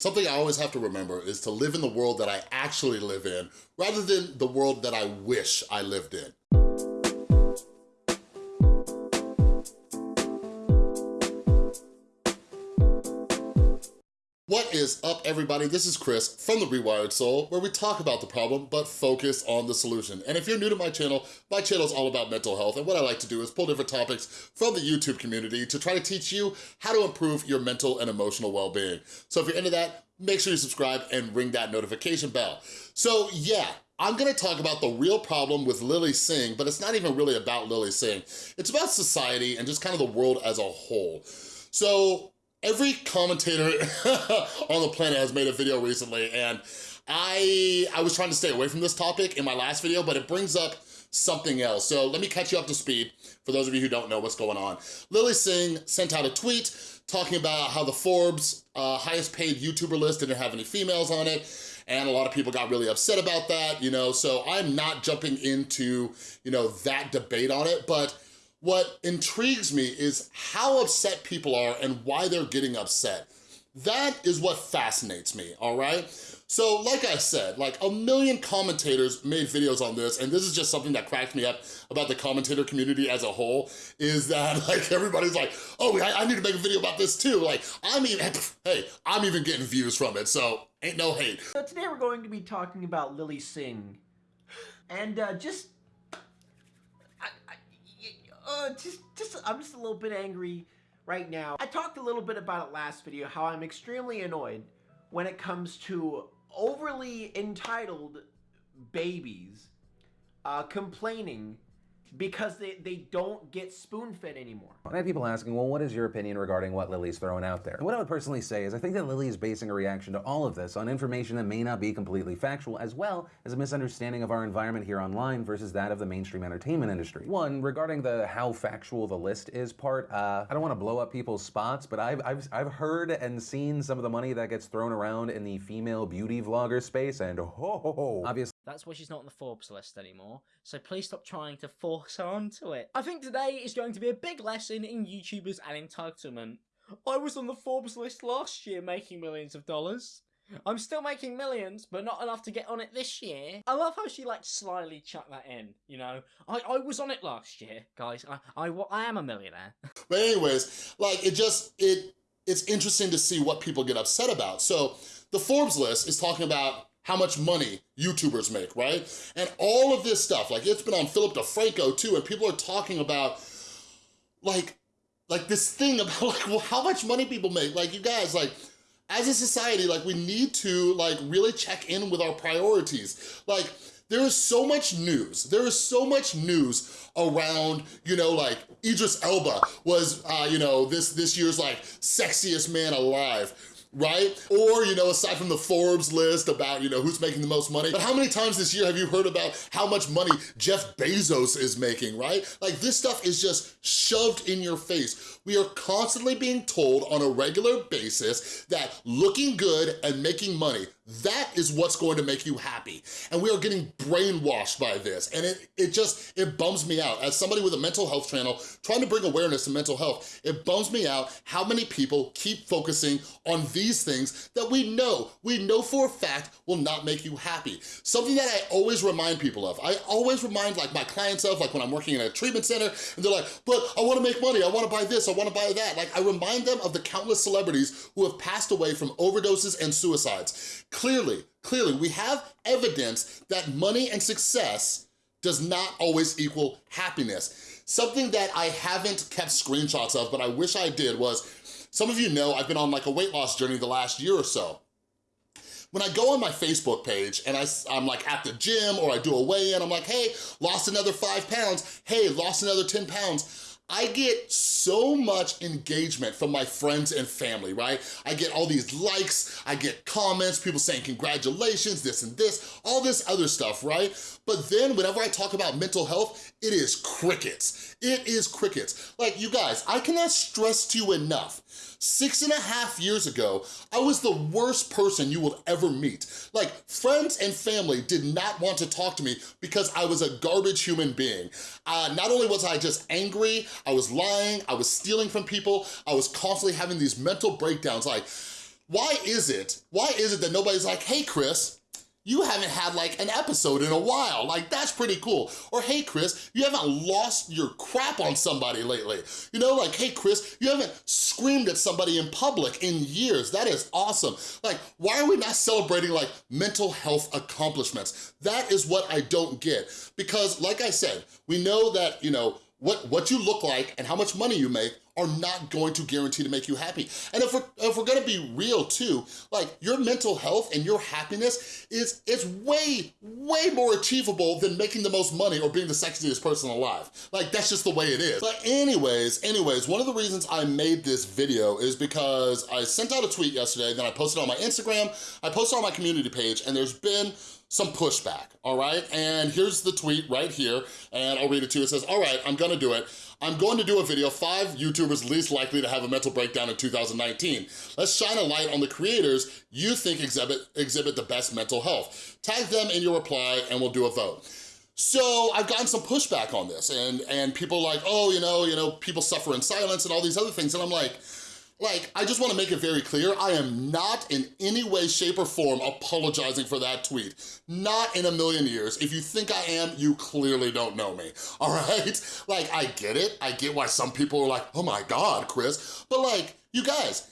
Something I always have to remember is to live in the world that I actually live in, rather than the world that I wish I lived in. Is up, everybody? This is Chris from The Rewired Soul, where we talk about the problem, but focus on the solution. And if you're new to my channel, my channel is all about mental health, and what I like to do is pull different topics from the YouTube community to try to teach you how to improve your mental and emotional well-being. So if you're into that, make sure you subscribe and ring that notification bell. So yeah, I'm gonna talk about the real problem with Lilly Singh, but it's not even really about Lilly Singh. It's about society and just kind of the world as a whole. So every commentator on the planet has made a video recently and I, I was trying to stay away from this topic in my last video, but it brings up something else. So let me catch you up to speed for those of you who don't know what's going on. Lilly Singh sent out a tweet talking about how the Forbes uh, highest paid YouTuber list didn't have any females on it and a lot of people got really upset about that, you know, so I'm not jumping into, you know, that debate on it, but what intrigues me is how upset people are and why they're getting upset. That is what fascinates me, all right? So like I said, like a million commentators made videos on this, and this is just something that cracks me up about the commentator community as a whole, is that like everybody's like, oh, I, I need to make a video about this too. Like, I'm even, hey, I'm even getting views from it, so ain't no hate. So today we're going to be talking about Lilly Singh, and uh, just uh, just, just, I'm just a little bit angry right now. I talked a little bit about it last video, how I'm extremely annoyed when it comes to overly entitled babies uh, complaining because they, they don't get spoon-fed anymore. I have people asking, well, what is your opinion regarding what Lilly's throwing out there? And what I would personally say is I think that Lilly is basing a reaction to all of this on information that may not be completely factual, as well as a misunderstanding of our environment here online versus that of the mainstream entertainment industry. One, regarding the how factual the list is part, uh, I don't want to blow up people's spots, but I've, I've, I've heard and seen some of the money that gets thrown around in the female beauty vlogger space, and ho ho ho, obviously that's why she's not on the Forbes list anymore, so please stop trying to force her onto it. I think today is going to be a big lesson in YouTubers and entitlement. I was on the Forbes list last year making millions of dollars. I'm still making millions, but not enough to get on it this year. I love how she like slyly chucked that in, you know. I, I was on it last year, guys. I, I, I am a millionaire. but anyways, like it just, it it's interesting to see what people get upset about. So the Forbes list is talking about how much money YouTubers make, right? And all of this stuff, like it's been on Philip DeFranco too, and people are talking about like, like this thing about like well, how much money people make. Like you guys, like as a society, like we need to like really check in with our priorities. Like there is so much news. There is so much news around, you know, like Idris Elba was, uh, you know, this, this year's like sexiest man alive right? Or, you know, aside from the Forbes list about, you know, who's making the most money, but how many times this year have you heard about how much money Jeff Bezos is making, right? Like this stuff is just shoved in your face. We are constantly being told on a regular basis that looking good and making money, that is what's going to make you happy. And we are getting brainwashed by this. And it, it just, it bums me out. As somebody with a mental health channel, trying to bring awareness to mental health, it bums me out how many people keep focusing on these things that we know, we know for a fact will not make you happy. Something that I always remind people of. I always remind like my clients of, like when I'm working in a treatment center, and they're like, but I wanna make money, I wanna buy this, I wanna buy that. Like I remind them of the countless celebrities who have passed away from overdoses and suicides. Clearly, clearly, we have evidence that money and success does not always equal happiness. Something that I haven't kept screenshots of, but I wish I did was, some of you know I've been on like a weight loss journey the last year or so. When I go on my Facebook page and I, I'm like at the gym or I do a weigh-in, I'm like, hey, lost another five pounds. Hey, lost another 10 pounds I get so much engagement from my friends and family, right? I get all these likes, I get comments, people saying congratulations, this and this, all this other stuff, right? But then whenever I talk about mental health, it is crickets. It is crickets. Like you guys, I cannot stress to you enough Six and a half years ago, I was the worst person you will ever meet. Like, friends and family did not want to talk to me because I was a garbage human being. Uh, not only was I just angry, I was lying, I was stealing from people, I was constantly having these mental breakdowns like, why is it, why is it that nobody's like, hey, Chris, you haven't had like an episode in a while. Like, that's pretty cool. Or, hey, Chris, you haven't lost your crap on somebody lately. You know, like, hey, Chris, you haven't screamed at somebody in public in years. That is awesome. Like, why are we not celebrating like mental health accomplishments? That is what I don't get. Because like I said, we know that, you know, what, what you look like and how much money you make are not going to guarantee to make you happy. And if we're, if we're gonna be real too, like your mental health and your happiness is, is way, way more achievable than making the most money or being the sexiest person alive. Like that's just the way it is. But anyways, anyways, one of the reasons I made this video is because I sent out a tweet yesterday, then I posted on my Instagram, I posted on my community page, and there's been some pushback, all right? And here's the tweet right here, and I'll read it to you. It says, all right, I'm gonna do it. I'm going to do a video, five YouTubers least likely to have a mental breakdown in 2019. Let's shine a light on the creators you think exhibit, exhibit the best mental health. Tag them in your reply and we'll do a vote. So I've gotten some pushback on this and, and people like, oh, you know, you know, people suffer in silence and all these other things. And I'm like, like, I just wanna make it very clear, I am not in any way, shape, or form apologizing for that tweet. Not in a million years. If you think I am, you clearly don't know me, all right? Like, I get it. I get why some people are like, oh my God, Chris. But like, you guys,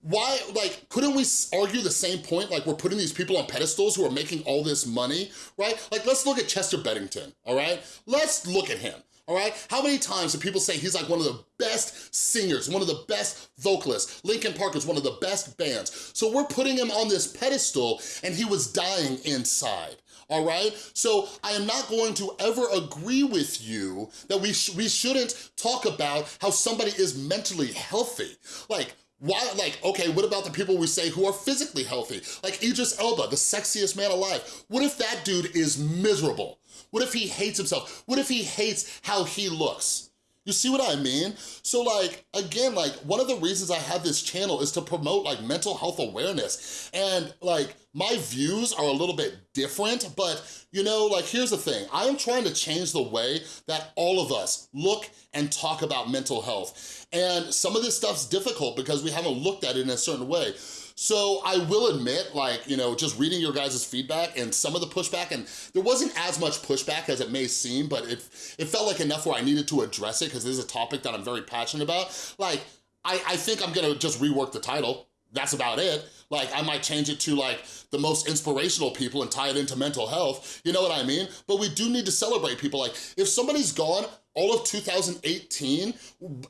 why, like, couldn't we argue the same point? Like, we're putting these people on pedestals who are making all this money, right? Like, let's look at Chester Bennington, all right? Let's look at him all right? How many times do people say he's like one of the best singers, one of the best vocalists? Linkin Park is one of the best bands. So we're putting him on this pedestal and he was dying inside all right? So I am not going to ever agree with you that we, sh we shouldn't talk about how somebody is mentally healthy. Like, why, like, okay, what about the people we say who are physically healthy? Like Idris Elba, the sexiest man alive. What if that dude is miserable? What if he hates himself? What if he hates how he looks? You see what I mean? So like, again, like one of the reasons I have this channel is to promote like mental health awareness. And like my views are a little bit different, but you know, like here's the thing. I am trying to change the way that all of us look and talk about mental health. And some of this stuff's difficult because we haven't looked at it in a certain way. So I will admit, like, you know, just reading your guys' feedback and some of the pushback, and there wasn't as much pushback as it may seem, but it, it felt like enough where I needed to address it because this is a topic that I'm very passionate about. Like, I, I think I'm gonna just rework the title. That's about it. Like, I might change it to like the most inspirational people and tie it into mental health. You know what I mean? But we do need to celebrate people. Like, if somebody's gone all of 2018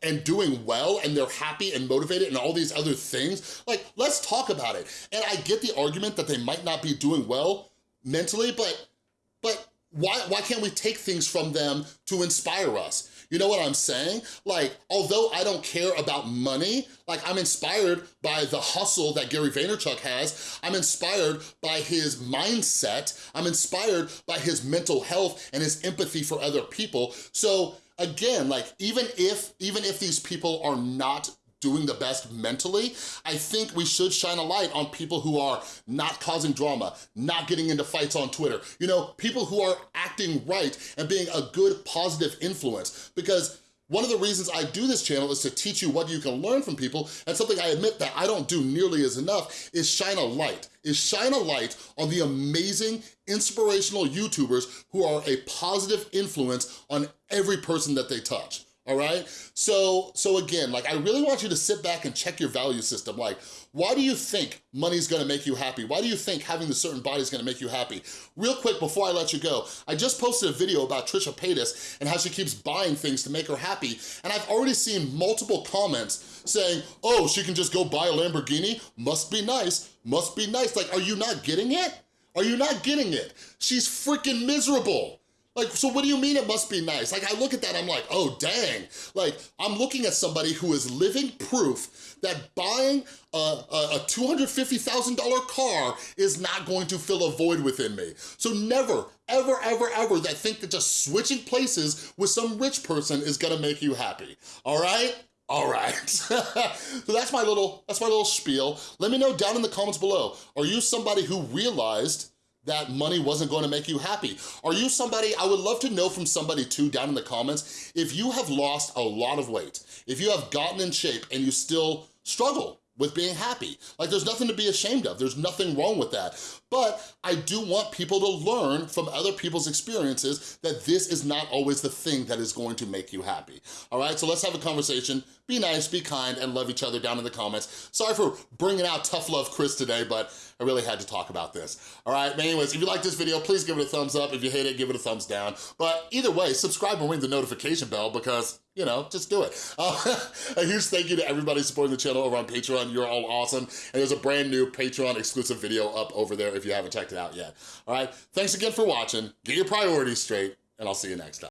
and doing well and they're happy and motivated and all these other things, like, let's talk about it. And I get the argument that they might not be doing well mentally, but, but why, why can't we take things from them to inspire us? You know what I'm saying? Like, although I don't care about money, like I'm inspired by the hustle that Gary Vaynerchuk has. I'm inspired by his mindset. I'm inspired by his mental health and his empathy for other people. So again, like even if, even if these people are not doing the best mentally, I think we should shine a light on people who are not causing drama, not getting into fights on Twitter, you know, people who are acting right and being a good positive influence. Because one of the reasons I do this channel is to teach you what you can learn from people, and something I admit that I don't do nearly as enough is shine a light, is shine a light on the amazing, inspirational YouTubers who are a positive influence on every person that they touch all right? So, so again, like I really want you to sit back and check your value system. Like, why do you think money's gonna make you happy? Why do you think having the certain body is gonna make you happy? Real quick, before I let you go, I just posted a video about Trisha Paytas and how she keeps buying things to make her happy, and I've already seen multiple comments saying, oh, she can just go buy a Lamborghini? Must be nice, must be nice. Like, are you not getting it? Are you not getting it? She's freaking miserable. Like, so what do you mean it must be nice? Like, I look at that, I'm like, oh, dang. Like, I'm looking at somebody who is living proof that buying a, a, a $250,000 car is not going to fill a void within me. So never, ever, ever, ever that think that just switching places with some rich person is gonna make you happy, all right? All right, so that's my little, that's my little spiel. Let me know down in the comments below, are you somebody who realized that money wasn't going to make you happy? Are you somebody, I would love to know from somebody too down in the comments, if you have lost a lot of weight, if you have gotten in shape and you still struggle with being happy. Like there's nothing to be ashamed of. There's nothing wrong with that. But I do want people to learn from other people's experiences that this is not always the thing that is going to make you happy. All right, so let's have a conversation. Be nice, be kind, and love each other down in the comments. Sorry for bringing out tough love Chris today, but I really had to talk about this. All right, but anyways, if you like this video, please give it a thumbs up. If you hate it, give it a thumbs down. But either way, subscribe and ring the notification bell because you know, just do it. Uh, a huge thank you to everybody supporting the channel over on Patreon. You're all awesome. And there's a brand new Patreon exclusive video up over there if you haven't checked it out yet. All right, thanks again for watching. Get your priorities straight, and I'll see you next time.